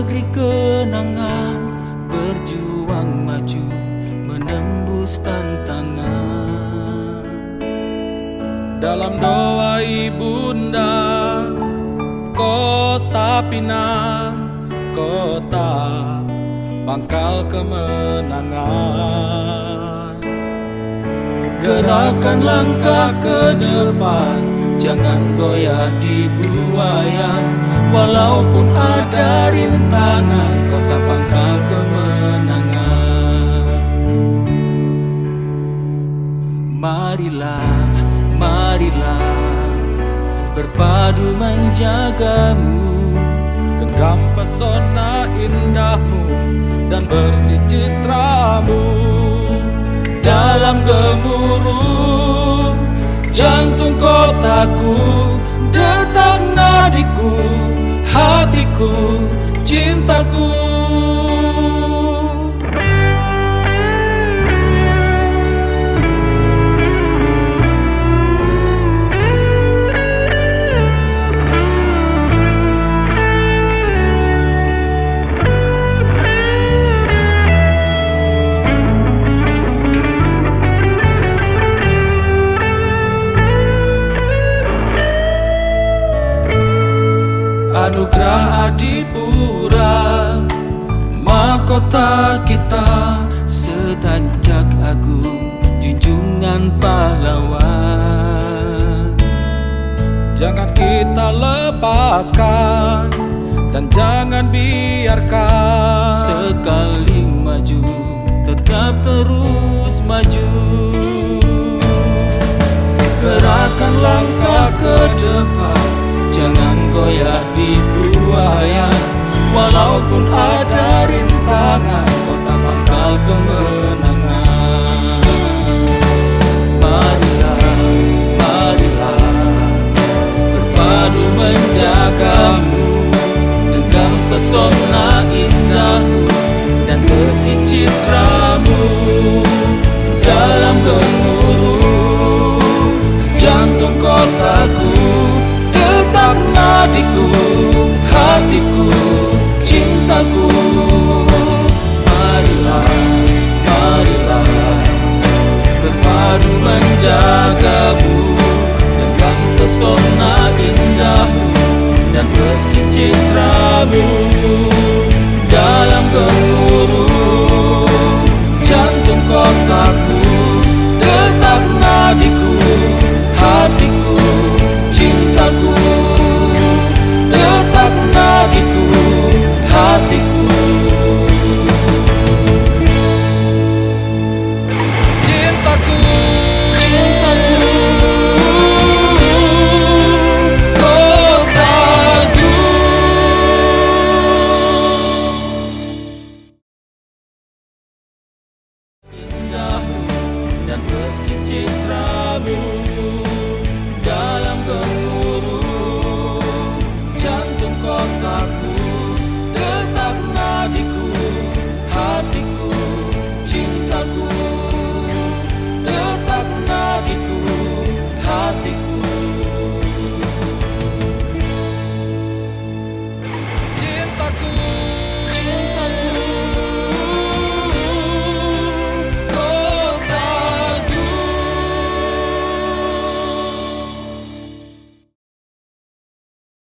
Negeri kenangan Berjuang maju Menembus tantangan. Dalam doa ibunda Kota Pinang Kota Pangkal kemenangan. Gerakan langkah ke depan Jangan goyah di buayan Walaupun ada rintangan Kota pangkal kemenangan. Marilah, marilah Berpadu menjagamu. Genggam pesona indahmu Dan bersih citramu. Dalam gemuruh Jantung kotaku Detak nadiku Hatiku Cintaku Anugerah Adipura Mahkota kita Setajak agung Junjungan pahlawan. Jangan kita lepaskan Dan jangan biarkan. Sekali maju Tetap terus maju pesona indahmu Dan bersih citramu Dalam gemuruh. Jantung kotaku Detak nadiku Hatiku Cintaku. Marilah Marilah Berpadu menjagamu Dengan pesona indahmu Dan bersih citramu